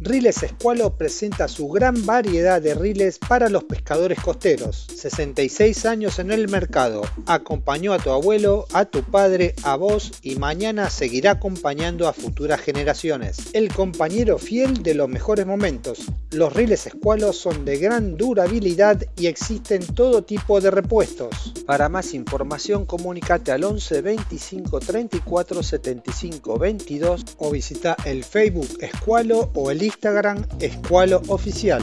Riles Escualo presenta su gran variedad de riles para los pescadores costeros. 66 años en el mercado. Acompañó a tu abuelo, a tu padre, a vos y mañana seguirá acompañando a futuras generaciones. El compañero fiel de los mejores momentos. Los riles Escualo son de gran durabilidad y existen todo tipo de repuestos. Para más información comunícate al 11 25 34 75 22 o visita el Facebook Escualo o el Instagram Escualo Oficial.